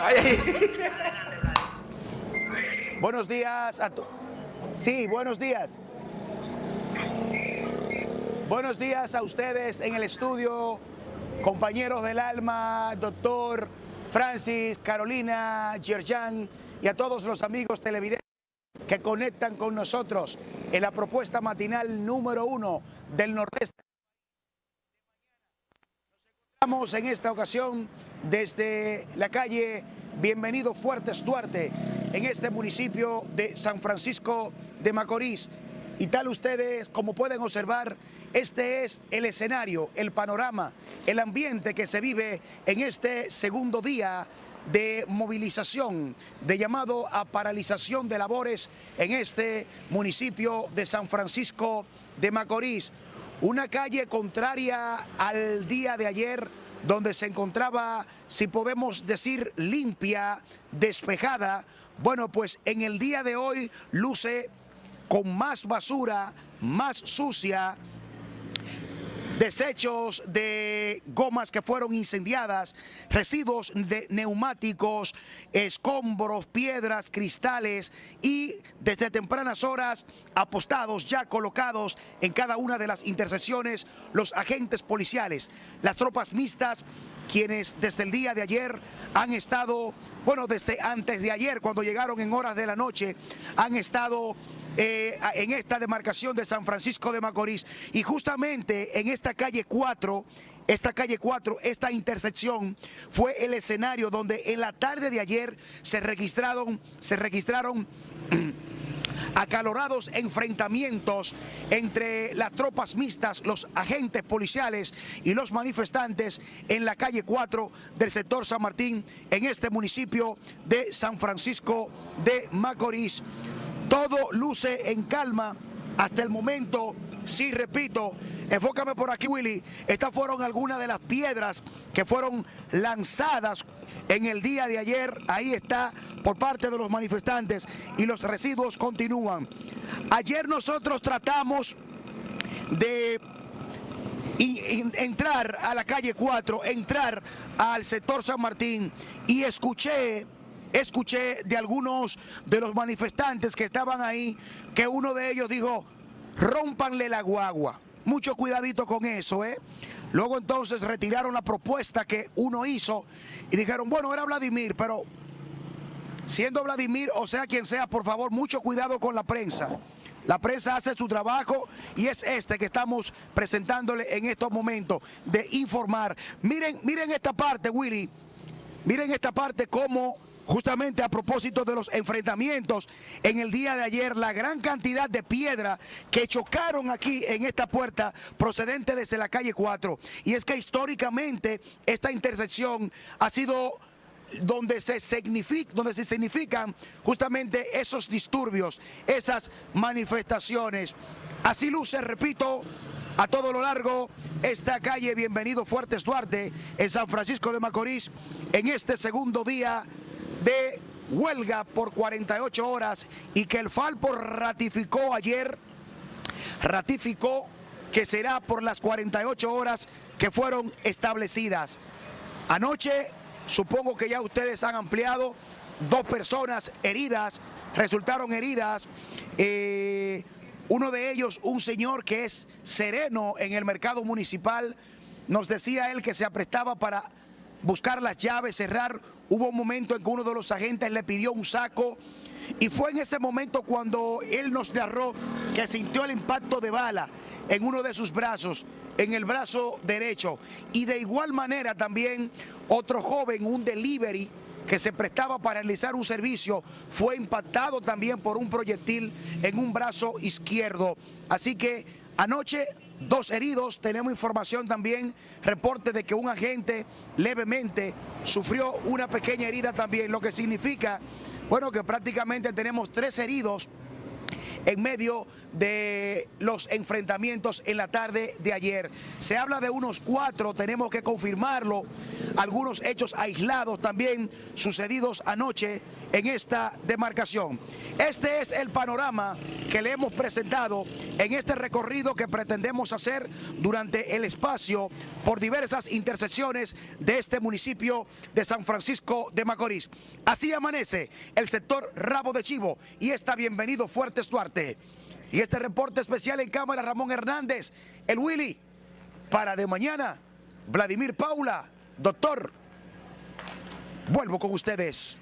buenos días a todos. Sí, buenos días. Buenos días a ustedes en el estudio, compañeros del alma, doctor Francis, Carolina, Yerjan y a todos los amigos televidentes que conectan con nosotros en la propuesta matinal número uno del Nordeste. Encontramos en esta ocasión desde la calle Bienvenido Fuertes Duarte, en este municipio de San Francisco de Macorís. Y tal ustedes, como pueden observar, este es el escenario, el panorama, el ambiente que se vive en este segundo día de movilización, de llamado a paralización de labores en este municipio de San Francisco de Macorís. Una calle contraria al día de ayer, donde se encontraba, si podemos decir, limpia, despejada. Bueno, pues en el día de hoy luce con más basura, más sucia, desechos de gomas que fueron incendiadas, residuos de neumáticos, escombros, piedras, cristales y desde tempranas horas apostados ya colocados en cada una de las intersecciones los agentes policiales, las tropas mixtas quienes desde el día de ayer han estado, bueno, desde antes de ayer, cuando llegaron en horas de la noche, han estado eh, en esta demarcación de San Francisco de Macorís. Y justamente en esta calle 4, esta calle 4, esta intersección fue el escenario donde en la tarde de ayer se registraron, se registraron acalorados enfrentamientos entre las tropas mixtas, los agentes policiales y los manifestantes en la calle 4 del sector San Martín, en este municipio de San Francisco de Macorís. Todo luce en calma. Hasta el momento, sí repito, enfócame por aquí Willy, estas fueron algunas de las piedras que fueron lanzadas en el día de ayer, ahí está por parte de los manifestantes y los residuos continúan. Ayer nosotros tratamos de entrar a la calle 4, entrar al sector San Martín y escuché escuché de algunos de los manifestantes que estaban ahí que uno de ellos dijo, rompanle la guagua. Mucho cuidadito con eso, ¿eh? Luego entonces retiraron la propuesta que uno hizo y dijeron, bueno, era Vladimir, pero siendo Vladimir o sea quien sea, por favor, mucho cuidado con la prensa. La prensa hace su trabajo y es este que estamos presentándole en estos momentos de informar. Miren, miren esta parte, Willy. Miren esta parte cómo justamente a propósito de los enfrentamientos en el día de ayer, la gran cantidad de piedra que chocaron aquí en esta puerta procedente desde la calle 4. Y es que históricamente esta intersección ha sido donde se, donde se significan justamente esos disturbios, esas manifestaciones. Así luce, repito, a todo lo largo esta calle Bienvenido Fuertes Duarte en San Francisco de Macorís en este segundo día de huelga por 48 horas y que el Falpo ratificó ayer, ratificó que será por las 48 horas que fueron establecidas. Anoche, supongo que ya ustedes han ampliado, dos personas heridas, resultaron heridas, eh, uno de ellos, un señor que es sereno en el mercado municipal, nos decía él que se aprestaba para buscar las llaves, cerrar. Hubo un momento en que uno de los agentes le pidió un saco y fue en ese momento cuando él nos narró que sintió el impacto de bala en uno de sus brazos, en el brazo derecho. Y de igual manera también otro joven, un delivery, que se prestaba para realizar un servicio, fue impactado también por un proyectil en un brazo izquierdo. Así que anoche dos heridos. Tenemos información también, reporte de que un agente levemente sufrió una pequeña herida también, lo que significa, bueno, que prácticamente tenemos tres heridos en medio de los enfrentamientos en la tarde de ayer. Se habla de unos cuatro, tenemos que confirmarlo, algunos hechos aislados también sucedidos anoche en esta demarcación. Este es el panorama que le hemos presentado en este recorrido que pretendemos hacer durante el espacio por diversas intersecciones de este municipio de San Francisco de Macorís. Así amanece el sector Rabo de Chivo y está bienvenido Fuertes Duarte. Y este reporte especial en cámara Ramón Hernández, el Willy, para de mañana, Vladimir Paula, doctor, vuelvo con ustedes.